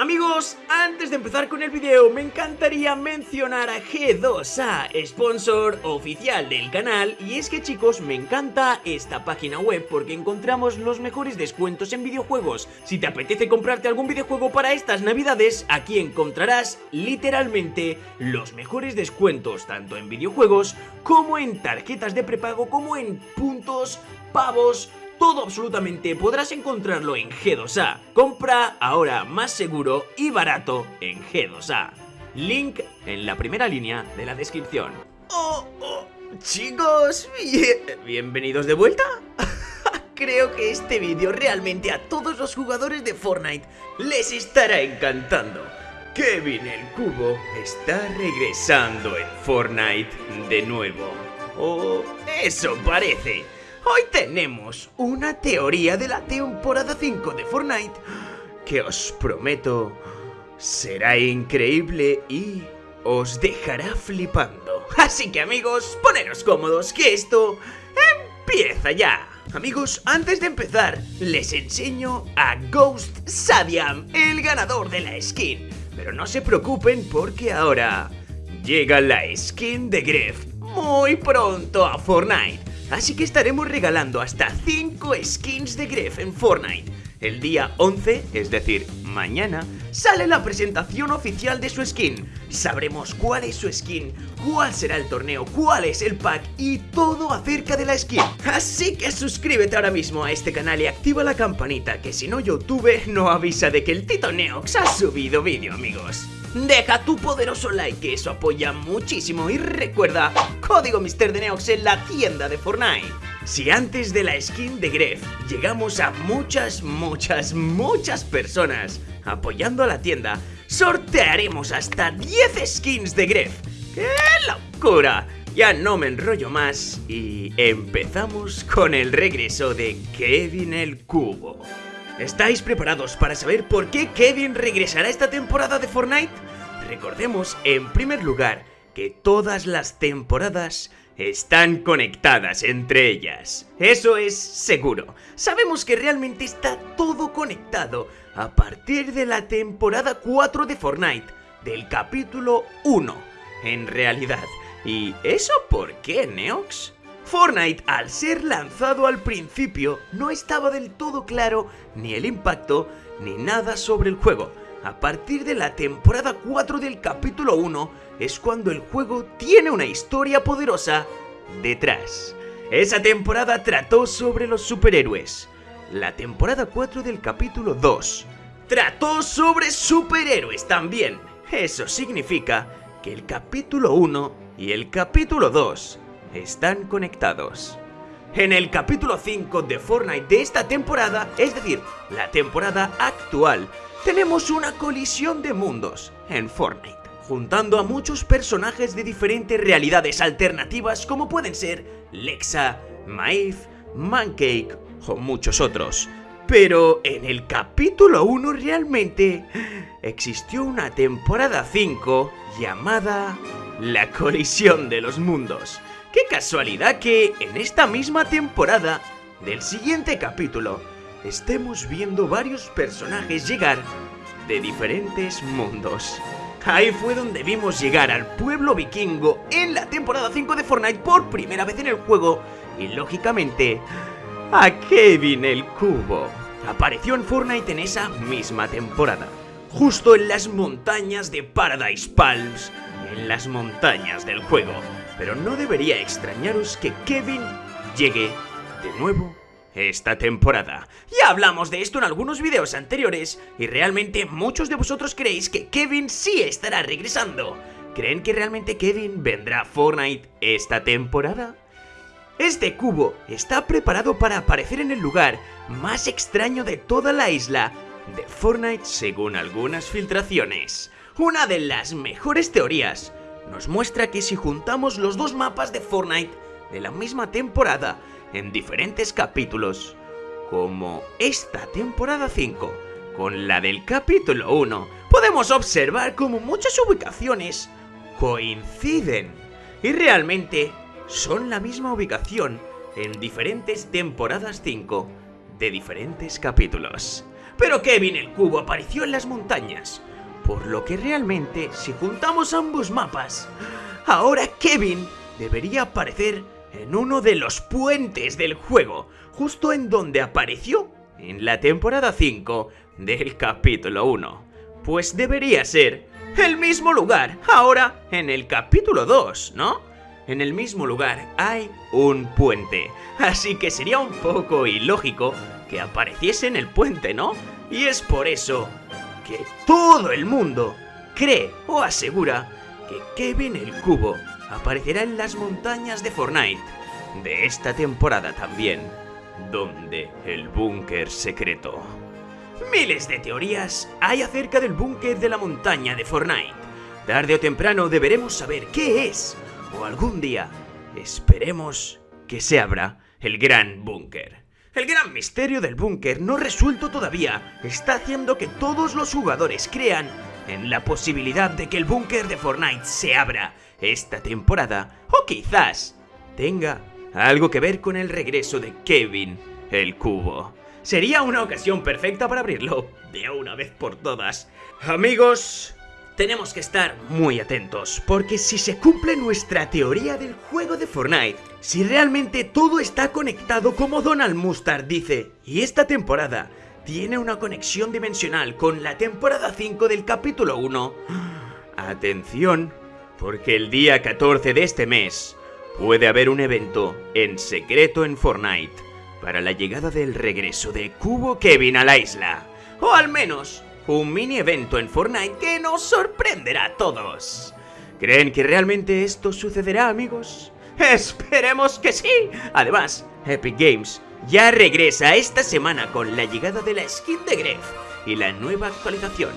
Amigos, antes de empezar con el video me encantaría mencionar a G2A, sponsor oficial del canal y es que chicos me encanta esta página web porque encontramos los mejores descuentos en videojuegos. Si te apetece comprarte algún videojuego para estas navidades, aquí encontrarás literalmente los mejores descuentos tanto en videojuegos como en tarjetas de prepago como en puntos, pavos, todo absolutamente podrás encontrarlo en G2A. Compra ahora más seguro y barato en G2A. Link en la primera línea de la descripción. Oh, oh, chicos, bienvenidos de vuelta. Creo que este vídeo realmente a todos los jugadores de Fortnite les estará encantando. Kevin el Cubo está regresando en Fortnite de nuevo. O eso parece. Hoy tenemos una teoría de la temporada 5 de Fortnite que os prometo será increíble y os dejará flipando. Así que amigos, poneros cómodos que esto empieza ya. Amigos, antes de empezar, les enseño a Ghost Sadiam, el ganador de la skin. Pero no se preocupen porque ahora llega la skin de Gref muy pronto a Fortnite. Así que estaremos regalando hasta 5 skins de Gref en Fortnite. El día 11, es decir, mañana, sale la presentación oficial de su skin. Sabremos cuál es su skin, cuál será el torneo, cuál es el pack y todo acerca de la skin. Así que suscríbete ahora mismo a este canal y activa la campanita que si no YouTube no avisa de que el Tito Neox ha subido vídeo, amigos. Deja tu poderoso like, eso apoya muchísimo y recuerda, código Mister de Neox en la tienda de Fortnite. Si antes de la skin de Gref llegamos a muchas, muchas, muchas personas apoyando a la tienda, sortearemos hasta 10 skins de Gref. ¡Qué locura! Ya no me enrollo más y empezamos con el regreso de Kevin el Cubo. ¿Estáis preparados para saber por qué Kevin regresará esta temporada de Fortnite? Recordemos, en primer lugar, que todas las temporadas están conectadas entre ellas. Eso es seguro. Sabemos que realmente está todo conectado a partir de la temporada 4 de Fortnite, del capítulo 1, en realidad. ¿Y eso por qué, Neox? Fortnite, al ser lanzado al principio, no estaba del todo claro ni el impacto ni nada sobre el juego. A partir de la temporada 4 del capítulo 1 es cuando el juego tiene una historia poderosa detrás. Esa temporada trató sobre los superhéroes. La temporada 4 del capítulo 2 trató sobre superhéroes también. Eso significa que el capítulo 1 y el capítulo 2 están conectados. En el capítulo 5 de Fortnite de esta temporada, es decir, la temporada actual, tenemos una colisión de mundos en Fortnite, juntando a muchos personajes de diferentes realidades alternativas como pueden ser Lexa, Maeve, Mancake o muchos otros. Pero en el capítulo 1 realmente existió una temporada 5 llamada La colisión de los mundos, Qué casualidad que en esta misma temporada del siguiente capítulo estemos viendo varios personajes llegar de diferentes mundos. Ahí fue donde vimos llegar al pueblo vikingo en la temporada 5 de Fortnite por primera vez en el juego y lógicamente a Kevin el Cubo. Apareció en Fortnite en esa misma temporada, justo en las montañas de Paradise Palms, en las montañas del juego pero no debería extrañaros que Kevin llegue de nuevo esta temporada. Ya hablamos de esto en algunos videos anteriores y realmente muchos de vosotros creéis que Kevin sí estará regresando. ¿Creen que realmente Kevin vendrá a Fortnite esta temporada? Este cubo está preparado para aparecer en el lugar más extraño de toda la isla de Fortnite según algunas filtraciones. Una de las mejores teorías nos muestra que si juntamos los dos mapas de Fortnite de la misma temporada en diferentes capítulos, como esta temporada 5 con la del capítulo 1, podemos observar como muchas ubicaciones coinciden y realmente son la misma ubicación en diferentes temporadas 5 de diferentes capítulos. pero Kevin el cubo apareció en las montañas. Por lo que realmente, si juntamos ambos mapas, ahora Kevin debería aparecer en uno de los puentes del juego, justo en donde apareció en la temporada 5 del capítulo 1. Pues debería ser el mismo lugar, ahora en el capítulo 2, ¿no? En el mismo lugar hay un puente, así que sería un poco ilógico que apareciese en el puente, ¿no? Y es por eso que todo el mundo cree o asegura que Kevin el Cubo aparecerá en las montañas de Fortnite de esta temporada también, donde el búnker secreto. Miles de teorías hay acerca del búnker de la montaña de Fortnite. Tarde o temprano deberemos saber qué es, o algún día esperemos que se abra el gran búnker. El gran misterio del búnker no resuelto todavía está haciendo que todos los jugadores crean en la posibilidad de que el búnker de Fortnite se abra esta temporada o quizás tenga algo que ver con el regreso de Kevin el Cubo. Sería una ocasión perfecta para abrirlo de una vez por todas. Amigos, tenemos que estar muy atentos, porque si se cumple nuestra teoría del juego de Fortnite, si realmente todo está conectado como Donald Mustard dice, y esta temporada tiene una conexión dimensional con la temporada 5 del capítulo 1, atención, porque el día 14 de este mes puede haber un evento en secreto en Fortnite para la llegada del regreso de Cubo Kevin a la isla, o al menos un mini evento en Fortnite que nos sorprenderá a todos. ¿Creen que realmente esto sucederá, amigos? Esperemos que sí. Además, Epic Games ya regresa esta semana con la llegada de la skin de Gref y la nueva actualización.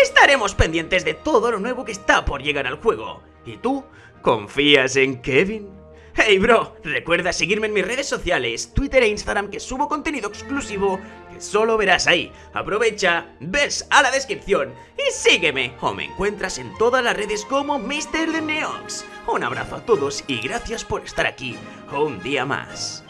Estaremos pendientes de todo lo nuevo que está por llegar al juego. ¿Y tú? ¿Confías en Kevin? Hey bro, recuerda seguirme en mis redes sociales, Twitter e Instagram que subo contenido exclusivo que solo verás ahí. Aprovecha, ves a la descripción y sígueme o me encuentras en todas las redes como Mr. The Neox. Un abrazo a todos y gracias por estar aquí un día más.